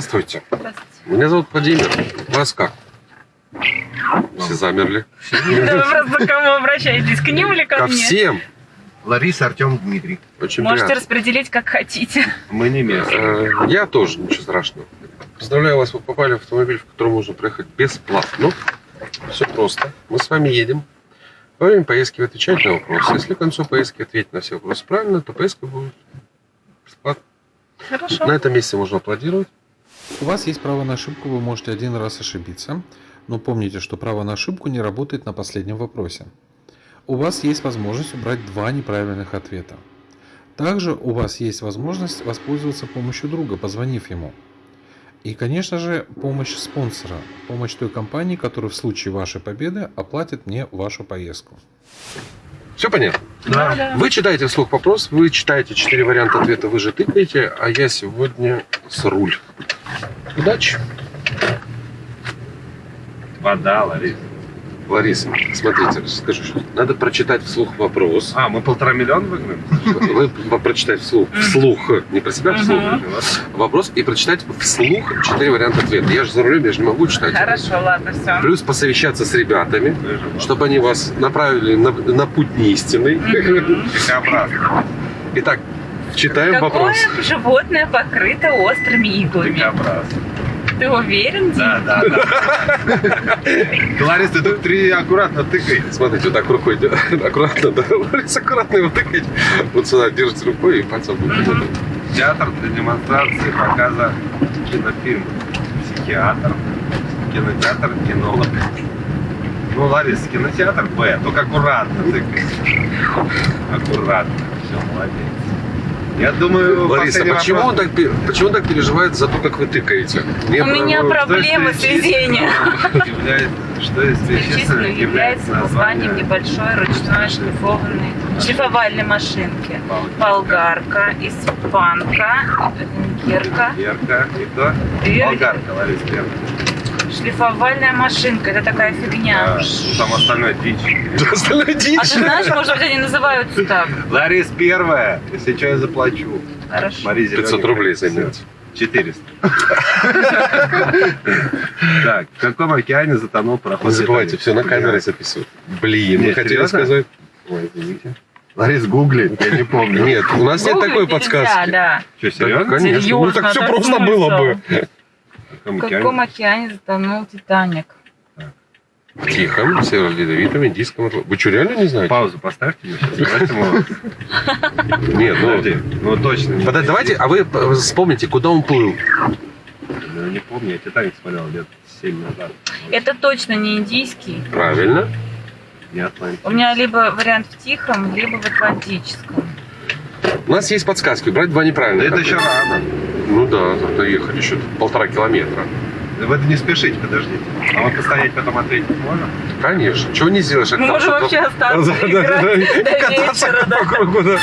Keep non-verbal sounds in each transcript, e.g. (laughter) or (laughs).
Здравствуйте. Здравствуйте. Меня зовут Владимир. Вас как? Все замерли. Да вы просто к кому обращаетесь? К ним или ко Ко мне? всем. Лариса, Артем, Дмитрий. Очень Можете приятно. распределить как хотите. Мы не местные. Э, Я тоже, ничего страшного. Поздравляю вас, вы попали в автомобиль, в котором можно проехать бесплатно. Все просто. Мы с вами едем. Во время поездки вы отвечаете на вопросы. Если к концу поездки ответить на все вопросы правильно, то поездка будет бесплатно. Хорошо. На этом месте можно аплодировать. У вас есть право на ошибку, вы можете один раз ошибиться, но помните, что право на ошибку не работает на последнем вопросе. У вас есть возможность убрать два неправильных ответа. Также у вас есть возможность воспользоваться помощью друга, позвонив ему. И, конечно же, помощь спонсора, помощь той компании, которая в случае вашей победы оплатит мне вашу поездку. Все понятно? Да, да. Вы читаете вслух вопрос, вы читаете четыре варианта ответа, вы же тыкаете, а я сегодня с руль. Удачи. Вода, Лариса. Лариса, смотрите, скажу, что надо прочитать вслух вопрос. А, мы полтора миллиона выиграем? Вы прочитать вслух, вслух, не про себя, вслух. Мгм. Вопрос и прочитать вслух четыре варианта ответа. Я же за рулем, я же не могу читать. Хорошо, ладно, все. Плюс посовещаться с ребятами, чтобы они вас направили на, на путь неистинный. Итак, читаем Какое вопрос. животное покрыто острыми иглами? Дикобраз. Ты уверен? Да, да, да. Лариса, ты тут три аккуратно тыкай. Смотрите, вот так рукой (laughs) аккуратно, да, Лариса, аккуратно его тыкать. Вот сюда держите рукой и пальцем будет. Театр для демонстрации показа кинофильм. Психиатр. Кинотеатр, кинолог. Ну, Лариса, кинотеатр Б. Только аккуратно тыкай. Аккуратно. Все, молодец. Я думаю, Лариса, почему он, так, почему он так переживает за то, как вы тыкаете? Мне У меня про- проблемы с везением. (laughs) Что перечисленного является названием небольшой ручной шлифованной шлифовальной машинки. Болгарка, испанка, венгерка, Ярко. И кто? Вер- Болгарка, Лариса. Шлифовальная машинка. Это такая фигня. А, Там остальное дичь. Остальная А дичь. ты знаешь, может быть, они называются так? Ларис первая. Если что, я заплачу. Хорошо. Мари 500 рублей займете. 400. Так, в каком океане затонул Не пароход забывайте, «Титаник»? все на камеры записывают. Блин, вы хотели сказать? Ой, извините. Ларис гуглит, я не помню. Нет, у нас нет такой нельзя, подсказки. да. Что, Да, серьезно? конечно. Ну так все да просто смысл? было бы. В каком В океане? каком океане затонул Титаник? Тихом, северо-ледовитом, индийском. Атлантике. Вы что, реально не знаете? Паузу поставьте Нет, ну... Ну точно. давайте, а вы вспомните, куда он плыл. Ну, не помню, я Титаник смотрел лет 7 назад. Это точно не индийский. Правильно. Не Атлантик. У меня либо вариант в Тихом, либо в Атлантическом. У нас есть подсказки. Брать два Да неправильных. это еще рано. Ну да, тогда ехали еще полтора километра. Вы это не спешите, подождите. А мы постоять потом ответить можем? Конечно. Чего не сделаешь? Мы можем вообще остаться играть до Кататься вечера, да. по кругу, да.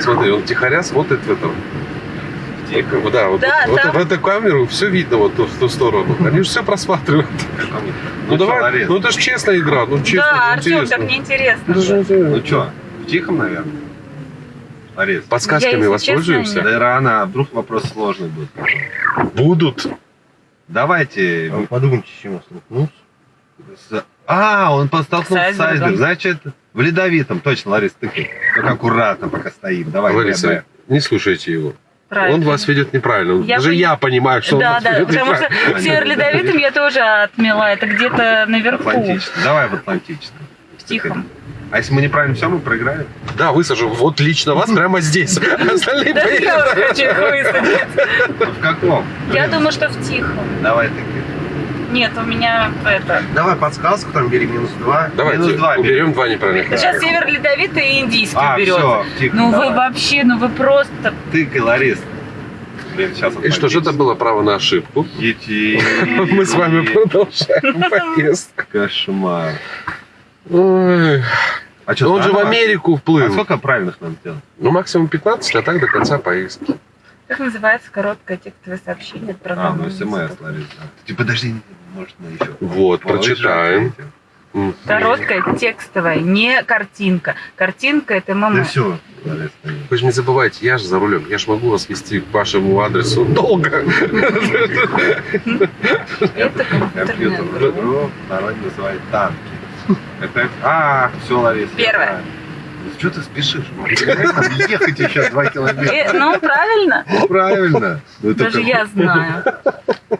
Смотри, он тихоря смотрит в этом. Тихо. Вот, Да, вот, Да, вот там- в эту камеру все видно вот в ту сторону. Они же все просматривают. Ну, чё, давай, ну это же честная игра, ну честно, Да, Артем, так неинтересно. Ну что, в тихом, наверное? Ларис. Подсказками Я, воспользуемся? честно, Да рано, а вдруг вопрос сложный будет. Будут. Давайте. А вы подумайте, с чем я столкнулся. с- А, он постолкнулся С айсбергом. Значит, в ледовитом. Точно, Ларис, тыкай. Только аккуратно, пока стоим. Давай, Лариса, не слушайте его. Правильно. Он вас ведет неправильно. Я Даже пони- я понимаю, что он Да, вас да, ведет потому что в Северо-Ледовитом я тоже отмела. Это где-то наверху, Атлантический. Давай в Атлантическом. в Тихом. А если мы неправильно все, мы проиграем? Да, высажу. Вот лично вас прямо здесь. (laughs) Остальные Да я поедут. хочу их высадить. В каком? Я думаю, что в Тихом. Давай тыкай. Нет, у меня это... Давай подсказку, там бери минус два. Давайте Минус два уберем два неправильных. Сейчас Северо-Ледовитый и Индийский А, берется. все, тихо. Ну вы давай. вообще, ну вы просто... Блин, сейчас И что же это было право на ошибку? Идти. (laughs) Мы с вами продолжаем (laughs) поездку. Кошмар. Ой. А что, Он же в Америку А вплыл. сколько правильных нам сделать? Ну, максимум 15, а так до конца поездки. Как называется короткое текстовое сообщение от А, ну смс, Ларис. да. Ты подожди, может, мы еще. Вот, прочитаем. Короткая, текстовая, не картинка. Картинка это Да мама. все, Ларис, ты- Вы же не забывайте, я же за рулем. Я же могу вас вести к вашему адресу долго. Это компьютерная народе называют танки. Это... А, все, Ларис. я Первое. Что ты спешишь? Ехать еще два километра. Э, Ну, правильно. Ну, Правильно. Ну, Даже я знаю.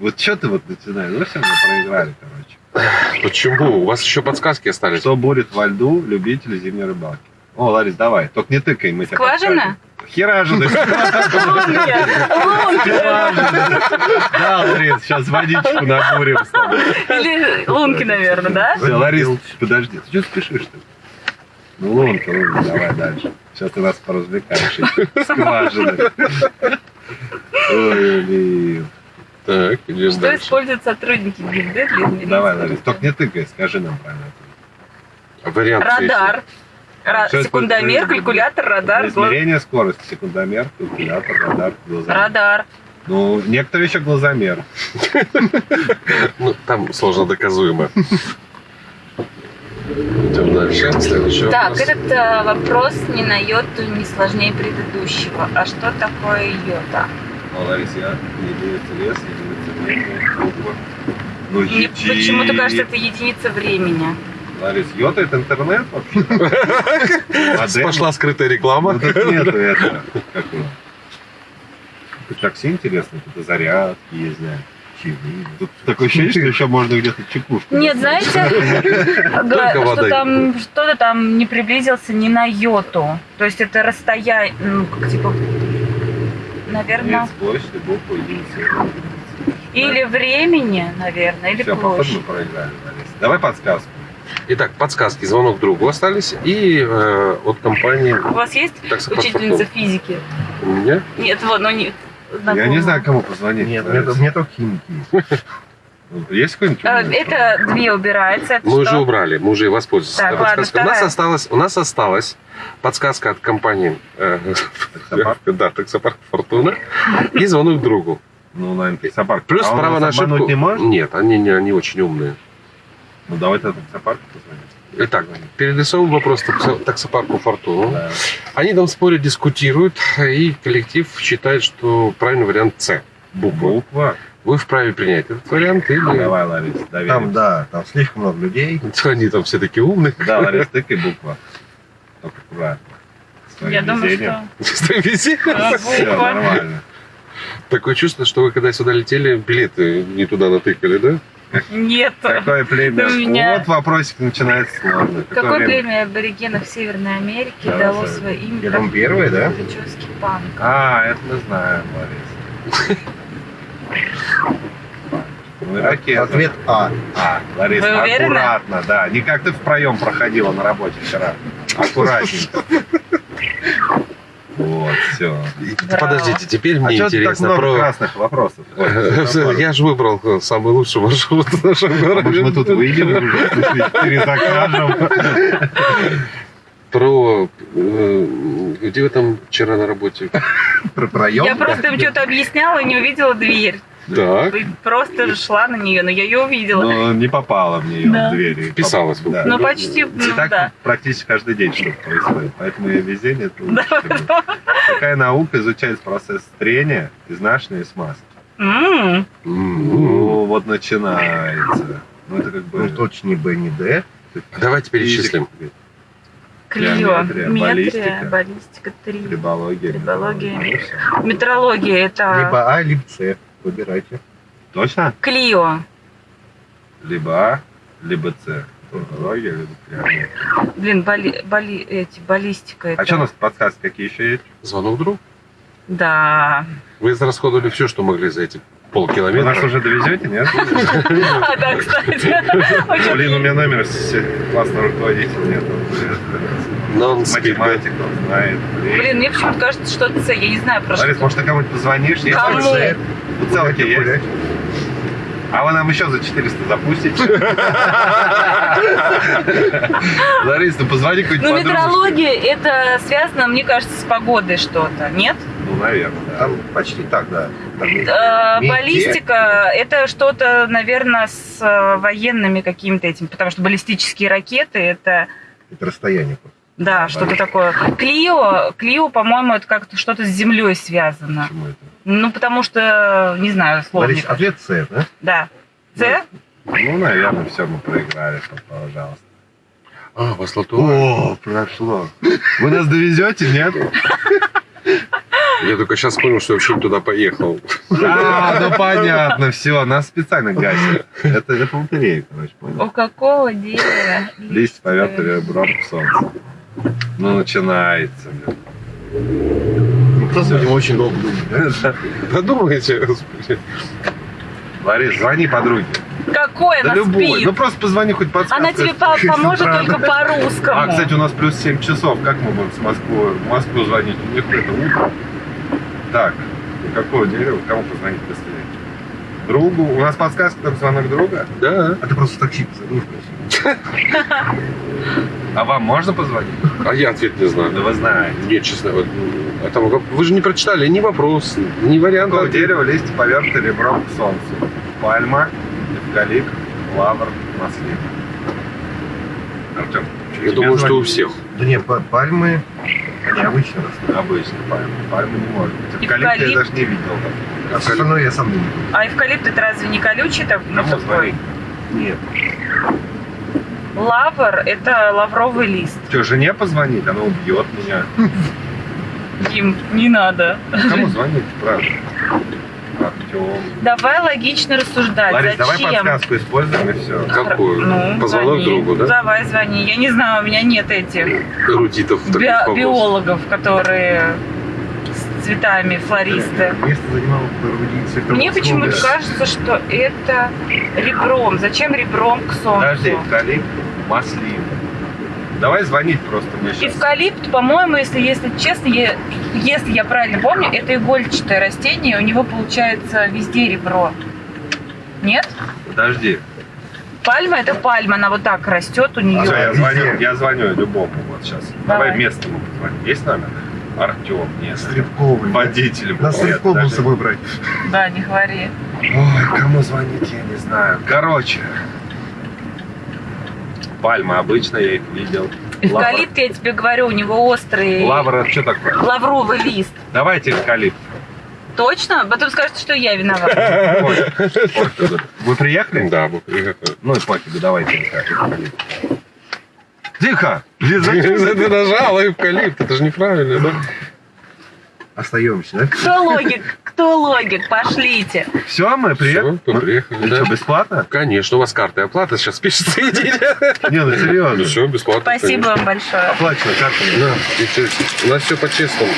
Вот что ты вот начинаешь? Ну все, мы проиграли, короче. Почему? У вас еще подсказки остались. Что будет во льду любители зимней рыбалки? О, Ларис, давай. Только не тыкай, мы тебя Скважина? (laughs) Лунки. Лунки. Да, Ларис, сейчас водичку набурим с тобой. Или лунки, наверное, да? Всё, Ларис, подожди, ты что спешишь-то? Ну, лунка, лунка, давай дальше. Сейчас ты нас поразвлекаешь. эти Скважины. Ой, блин. Так, идем Что дальше. используют сотрудники ГИБДД для измерения Давай, Ларис, только не тыкай, скажи нам правильно. Вариант. Радар. Ра- Секундомер, используют? калькулятор, радар, глаз- Измерение скорости, секундомер, калькулятор, радар, глазомер. радар. Ну, некоторые еще глазомер. Ну, там сложно доказуемо. Идем дальше. Следующий Так, вопрос. этот э, вопрос не на йоту не сложнее предыдущего. А что такое йота? Ну, Ларис, я единица лес, единица времени, буква. Ну, еди. почему-то кажется, это единица времени. Ларис, йота это интернет вообще? (laughs) Пошла скрытая реклама. Ну. Как его? Тут такси интересно, тут и зарядки да. чаевые. Тут такое ощущение, что еще можно где-то чекушку. Нет, знаете, (laughs) что там что-то там не приблизился ни на йоту. То есть это расстояние, ну, как типа, наверное, Нет, площадь, буква, единица. или времени, наверное, или Все, площадь. проиграли. Давай подсказку. Итак, подсказки. Звонок другу остались. И э, от компании У вас есть таксопарк учительница физики? У меня? Нет, вот, ну не. Я не знаю, кому позвонить. Нет, мне, мне только химики есть. (laughs) Ну, Есть какой-нибудь? Э? Это две убирается. Это Мы уже что? убрали, мы уже и воспользовались. Так, ладно, у, нас вторая. осталось, у нас осталась подсказка от компании э, Таксопарк? (laughs) да, таксопарк Фортуна и звонок другу. Ну, наверное, таксопарк. Плюс А право на ошибку. не может? Нет, они, не, они очень умные. Ну, давай тогда таксопарк позвоним. Итак, перерисовываем вопрос таксо- таксопарку Фортуну. Да. Они там спорят, дискутируют, и коллектив считает, что правильный вариант С. Буква. Буква. Вы вправе принять этот вариант или... Давай, Ларис, Там, доверимся. да, там слишком много людей. (laughs) Они там все такие умные. Да, Ларис, тыкай буква. Только аккуратно. С твоим Я думаю, что Что везде? а, Все нормально. Такое чувство, что вы когда сюда летели, билеты не туда натыкали, да? Нет. Какое племя? Меня- Вот вопросик начинается сложно. Какое время? племя аборигенов Северной Америки Да, дало да. свое имя Я думаю, первое, да? Прически панк? А, это мы знаем, Ларис. Ну. (laughs) Ответ А. А, Лариса, Вы уверены? аккуратно, да. Не как ты в проем проходила на работе вчера. Аккуратненько. (laughs) Вот, все. Браво. Подождите, теперь А мне что так интересно много про... красных вопросов? (laughs) Ой. Я же выбрал э, самый лучший маршрут в нашем А городе. Может, мы тут выйдем уже, перезакажем? (laughs) Про... э, Где вы там вчера на работе? Про проем. Я просто им что-то объясняла и не увидела дверь. Так. И Просто шла на нее, но я ее увидела. Но не попала в нее Да. в двери. Вписалась. Да. Ну, почти, И ну, так да. практически каждый день что-то происходит. Поэтому я везение это Да. Такая наука изучает процесс трения, изнашивания и смазки. М, М. Ну, вот начинается. Ну, это как бы... Ну, точно не Б, не Д. Давайте перечислим. Геометрия, метрия, баллистика. баллистика 3. Рибология. Рибология. металлургия. Ну, всё. Метрология это Либо А, либо С. Выбирайте. Точно? Клио. Либо А, либо С. Рибология, либо геометрия. Блин, бали, бали, эти, баллистика это. А что у нас подсказки какие еще есть? Звонок другу. Да. Вы израсходовали все, что могли за эти Вы нас полкилометра. уже довезете, нет? (laughs) А, да, кстати. (laughs) Блин, у меня номер классного руководителя нет. Математик он знает. Блин, мне почему-то кажется, что это С. Я не знаю про Ларис, что. может, ты кому-нибудь позвонишь? Кому? Гулять, есть? гулять. А вы нам еще за 400 запустите? (laughs) Ларис, ну позвони какой-нибудь Ну, метрология это связано, мне кажется, с погодой что-то, нет? Ну, наверное. да. Там почти так, да. Э, баллистика это что-то, наверное, с э, военными какими-то этим, потому что баллистические ракеты это Это расстояние. просто. Да, что-то такое. Клио, Клио, по-моему, это как-то что-то с землей связано. Почему это? Ну, потому что, не знаю, сложно. Ларис, ответ С, да? Да. С? Ну, наверное, все, мы проиграли, пожалуйста. А, вас лото. О, прошло. Вы нас довезете, нет? Я только сейчас понял, что я вообще туда поехал. А, ну понятно, все, нас специально гасят. Это, это лотерея, короче, понял? У какого дерева? Листья ребром к солнцу. Ну, начинается. Ну, кто него очень долго думает, (laughs) да? Подумайте, господи. Ларис, звони подруге. Какой Да она любой. спит? Ну просто позвони хоть подсказку. Она тебе по- (laughs) поможет только по-русскому. А, кстати, у нас плюс 7 часов. Как мы будем с Москвы, в Москву звонить? У них это утро. Так, у какого дерева? Кому позвонить быстрее? Другу? У нас подсказка, только звонок друга? Да. А ты просто в такси спросил. А вам можно позвонить? А я ответ не Да знаю. вы знаете. Нет, честно. вот, а там вы же не прочитали ни вопрос, ни вариант. Какого дерева листья повернуты ребром к солнцу? Пальма, эвкалипт, лавр, маслин. Артем, Я думаю, что у всех. Да нет, па- пальмы, они обычно пальма. Пальма не может быть. Эвкалипт я даже не видел. А все равно я сам не видел. А эвкалипт это разве не колючий? Так, ну, такой? Нет. Лавр это лавровый лист. Что, жене позвонить? Она убьет меня. Дим, не надо. Кому звонить, правда? Артем. Давай логично рассуждать. Ларис, давай Зачем? подсказку используем и все. Какую? Ну, Позвонок звони. другу, да? Давай, звони. Я не знаю, у меня нет этих Эрудитов би- биологов, которые цветами, флористы. Место занимал эрудиция. Мне почему-то кажется, что это ребром. Зачем ребром к солнцу? Подожди, эвкалипт, маслин. Давай звонить просто мы сейчас. Эвкалипт, по-моему, если, если честно, я- если я правильно помню, это игольчатое растение, у него получается везде ребро. Нет? Подожди. Пальма это пальма, она вот так растет у нее. Всё, я звоню, я звоню любому вот сейчас. Давай, Давай. местному позвоним. Есть номер? Артем, нет. Стрелковый. Водитель. Был даже- с собой брать. Да, не говори. Ой, кому звонить, я не знаю. Короче. Пальма обычно, я их видел. Эвкалипт, я тебе говорю, у него острый Лавр, это что такое? лавровый лист. Давайте эвкалипт. Точно? Потом скажете, что я виновата. Ой, ой, Вы приехали? Да, мы приехали. Ну и пофигу, давайте эвкалипт. Тихо! Ты нажала эвкалипт? Это же неправильно, да? Остаемся, да? Кто логик? Кто логик? Пошлите. Все, мы приехали. Все, мы приехали, И да. что, бесплатно? Конечно, у вас карта оплата сейчас пишется. Не, ну серьезно. все, бесплатно. Спасибо вам большое. Оплачено конечно. Да, и у нас все по-честному.